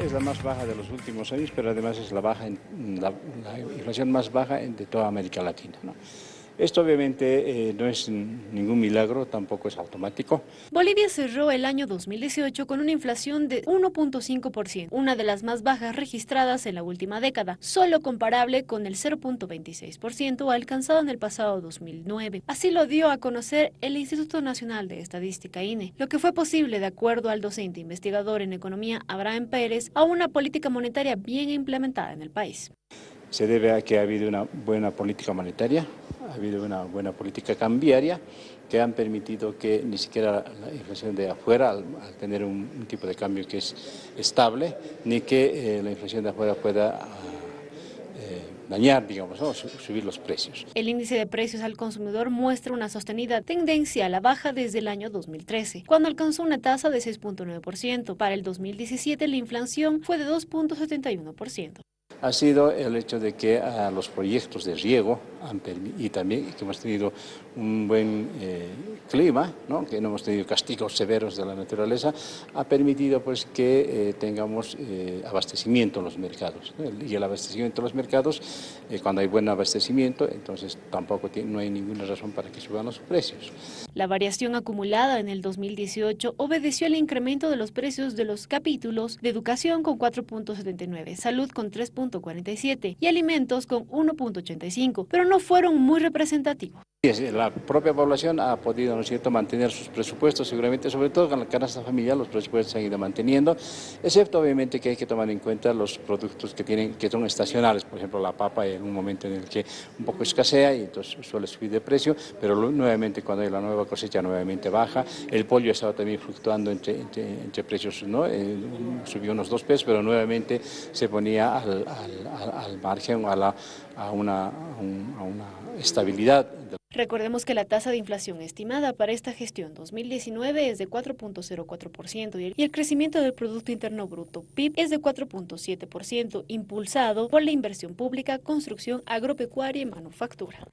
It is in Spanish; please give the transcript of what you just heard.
Es la más baja de los últimos años, pero además es la, baja la, inflación más baja de toda América Latina. Esto obviamente eh, no es ningún milagro, tampoco es automático. Bolivia cerró el año 2018 con una inflación de 1.5%, una de las más bajas registradas en la última década, solo comparable con el 0.26% alcanzado en el pasado 2009. Así lo dio a conocer el Instituto Nacional de Estadística INE, lo que fue posible de acuerdo al docente investigador en economía Abraham Pérez a una política monetaria bien implementada en el país. Se debe a que ha habido una buena política monetaria, ha habido una buena política cambiaria que han permitido que ni siquiera la inflación de afuera, al, tener un, tipo de cambio que es estable, ni que eh, la inflación de afuera pueda ah, eh, dañar, digamos, subir los precios. El índice de precios al consumidor muestra una sostenida tendencia a la baja desde el año 2013, cuando alcanzó una tasa de 6.9%. Para el 2017 la inflación fue de 2.71% ha sido el hecho de que a los proyectos de riego y también que hemos tenido un buen eh, clima, que no hemos tenido castigos severos de la naturaleza, ha permitido pues, que eh, tengamos eh, abastecimiento en los mercados. Y el abastecimiento en los mercados, cuando hay buen abastecimiento, entonces tampoco no hay ninguna razón para que suban los precios. La variación acumulada en el 2018 obedeció al incremento de los precios de los capítulos de educación con 4.79, salud con 3.47 y alimentos con 1.85, pero no fueron muy representativos. La propia población ha podido, ¿no cierto?, mantener sus presupuestos, seguramente, sobre todo con la canasta familiar, los presupuestos se han ido manteniendo, excepto obviamente que hay que tomar en cuenta los productos que tienen que son estacionales, por ejemplo, la papa en un momento en el que un poco escasea y entonces suele subir de precio, pero nuevamente cuando hay la nueva cosecha nuevamente baja, el pollo ha estado también fluctuando entre, precios, ¿no? Eh, subió unos dos pesos, pero nuevamente se ponía al, al, margen, a, la, a una estabilidad. Recordemos que la tasa de inflación estimada para esta gestión 2019 es de 4.04% y el crecimiento del Producto Interno Bruto PIB es de 4.7%, impulsado por la inversión pública, construcción agropecuaria y manufactura.